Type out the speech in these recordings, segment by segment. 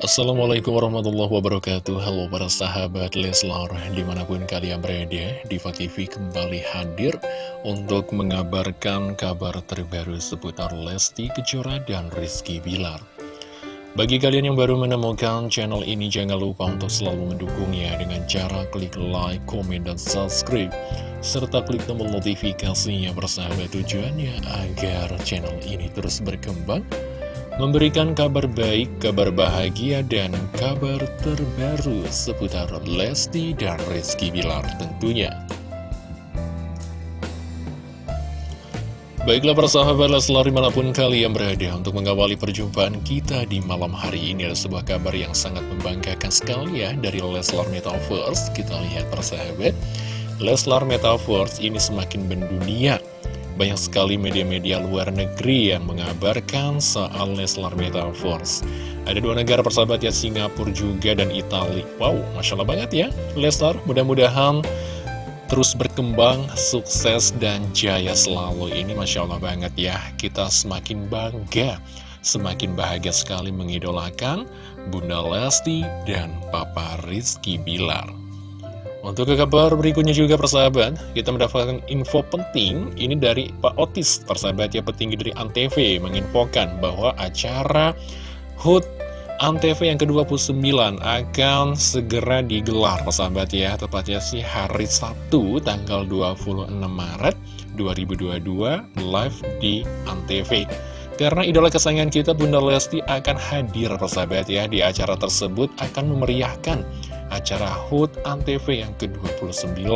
Assalamualaikum warahmatullahi wabarakatuh. Halo para sahabat Leslar Di mana pun kalian berada Diva TV kembali hadir Untuk mengabarkan kabar terbaru Seputar Lesti Kejora dan Rizky Bilar. Bagi kalian yang baru menemukan channel ini Jangan lupa untuk selalu mendukungnya Dengan cara klik like, komen, dan subscribe Serta klik tombol notifikasinya Bersahabat tujuannya Agar channel ini terus berkembang memberikan kabar baik, kabar bahagia, dan kabar terbaru seputar Lesti dan Rizky Bilar tentunya. Baiklah persahabat Leslar di mana pun kalian berada untuk mengawali perjumpaan kita di malam hari ini ada sebuah kabar yang sangat membanggakan sekali ya dari Leslar Metaverse. Kita lihat persahabat, Leslar Metaverse ini semakin mendunia banyak sekali media-media luar negeri yang mengabarkan soal Leslar Metaverse. Ada dua negara persahabat ya, Singapura juga dan Italia. Wow, Masya Allah banget ya, Leslar. Mudah-mudahan terus berkembang, sukses, dan jaya selalu. Ini Masya Allah banget ya, kita semakin bangga, semakin bahagia sekali mengidolakan Bunda Lesti dan Papa Rizky Bilar. Untuk ke kabar berikutnya juga persahabat, kita mendapatkan info penting ini dari Pak Otis, persahabat ya petinggi dari Antv menginfokan bahwa acara HUT Antv yang ke-29 akan segera digelar persahabat ya, tepatnya sih hari Sabtu tanggal 26 Maret 2022 live di Antv. Karena idola kesayangan kita Bunda Lesti akan hadir persahabat ya di acara tersebut akan memeriahkan acara HUT ANTV yang ke-29.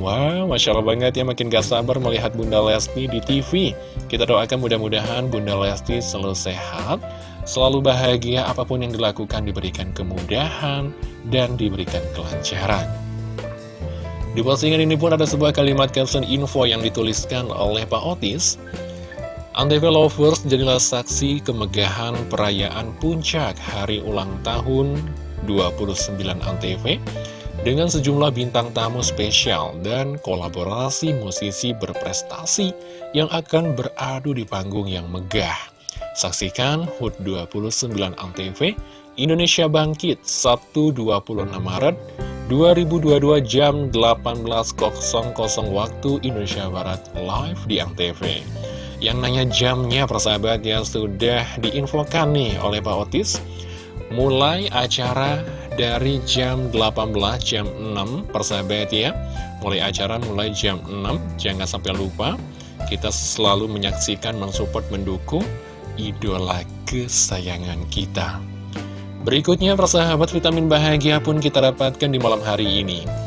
Wow, Masya Allah banget ya, makin gak sabar melihat Bunda Lesti di TV. Kita doakan mudah-mudahan Bunda Lesti selalu sehat, selalu bahagia, apa pun yang dilakukan diberikan kemudahan, dan diberikan kelancaran. Di postingan ini pun ada sebuah kalimat caption info yang dituliskan oleh Pak Otis. Antv Lovers jadilah saksi kemegahan perayaan puncak hari ulang tahun 29 Antv dengan sejumlah bintang tamu spesial dan kolaborasi musisi berprestasi yang akan beradu di panggung yang megah. Saksikan HUT 29 Antv Indonesia Bangkit Sabtu 26 Maret 2022 jam 18.00 waktu Indonesia Barat live di Antv. Yang nanya jamnya persahabat ya sudah diinfokan nih oleh Pak Otis mulai acara dari jam 18 jam 6 persahabat ya. Mulai acara mulai jam 6 jangan sampai lupa. Kita selalu menyaksikan mensupport mendukung idola kesayangan kita. Berikutnya persahabat vitamin bahagia pun kita dapatkan di malam hari ini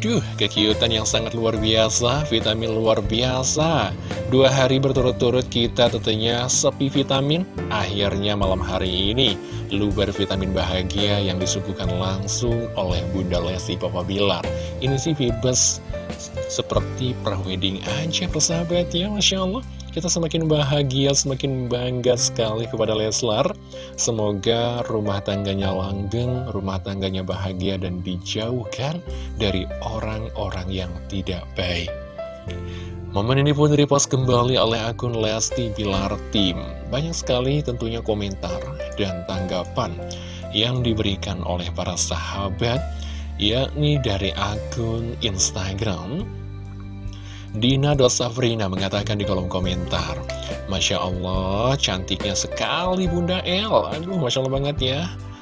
Aduh, kekiutan yang sangat luar biasa, vitamin luar biasa. Dua hari berturut-turut kita tentunya sepi vitamin, akhirnya malam hari ini luber vitamin bahagia yang disuguhkan langsung oleh Bunda Lesti Papa Bilar. Ini sih Vibes seperti wedding aja persahabat ya, Masya Allah. Kita semakin bahagia, semakin bangga sekali kepada Leslar. Semoga rumah tangganya langgeng, rumah tangganya bahagia dan dijauhkan dari orang-orang yang tidak baik. Momen ini pun repost kembali oleh akun Lesti Bilar Tim. Banyak sekali tentunya komentar dan tanggapan yang diberikan oleh para sahabat, yakni dari akun Instagram Dina Dosafrina mengatakan di kolom komentar Masya Allah, cantiknya sekali Bunda El. Aduh, Masya Allah banget ya.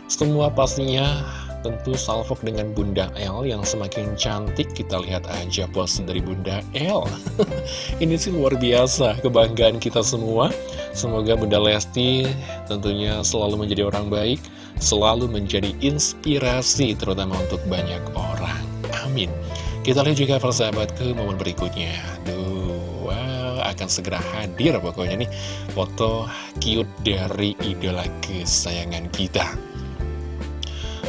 Semua pastinya tentu salvok dengan Bunda El yang semakin cantik. Kita lihat aja pose dari Bunda El. Ini sih luar biasa, kebanggaan kita semua. Semoga Bunda Lesti tentunya selalu menjadi orang baik Selalu menjadi inspirasi terutama untuk banyak orang. Amin kita lihat juga persahabat ke momen berikutnya. Aduh, wow, akan segera hadir pokoknya nih. Foto cute dari idola kesayangan kita.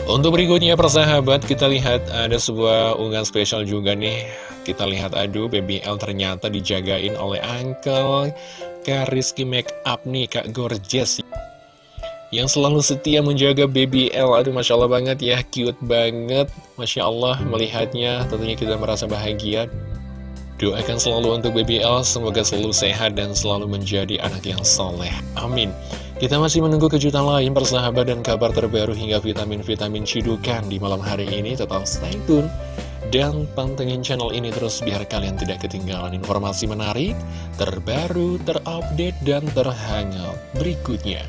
Untuk berikutnya persahabat, kita lihat ada sebuah unggahan spesial juga nih. Kita lihat, aduh, BBL ternyata dijagain oleh Uncle. Kariski Make Up nih, Kak Gorgeous yang selalu setia menjaga baby L Aduh Masya Allah banget ya, cute banget Masya Allah melihatnya tentunya kita merasa bahagia Doakan selalu untuk BBL, semoga selalu sehat dan selalu menjadi anak yang soleh. Amin. Kita masih menunggu kejutan lain persahabat dan kabar terbaru hingga vitamin-vitamin cidukan di malam hari ini. Tetap stay tune. Dan pantengin channel ini terus biar kalian tidak ketinggalan informasi menarik, terbaru, terupdate, dan terhangat berikutnya.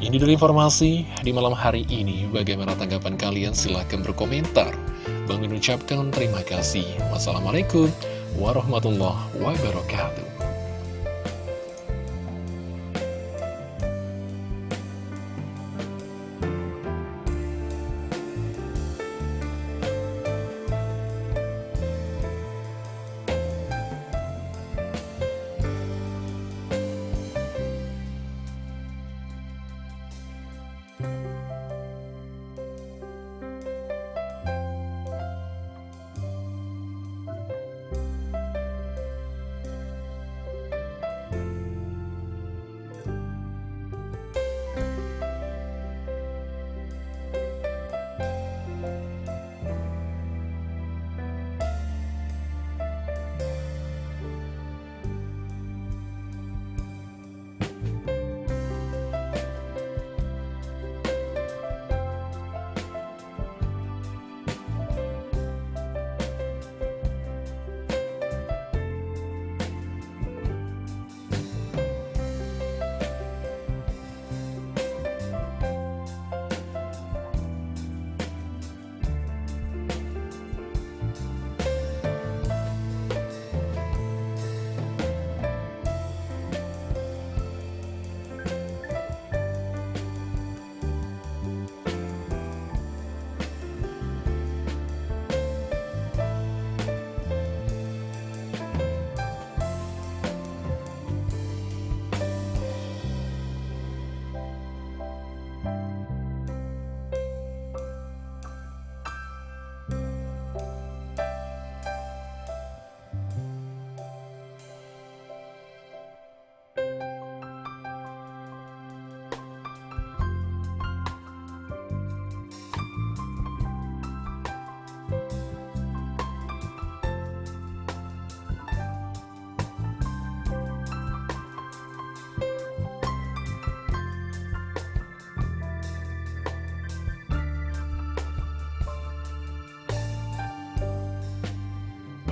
Ini dulu informasi di malam hari ini. Bagaimana tanggapan kalian? Silahkan berkomentar. Bang mengucapkan terima kasih. Wassalamualaikum warahmatullahi wabarakatuh.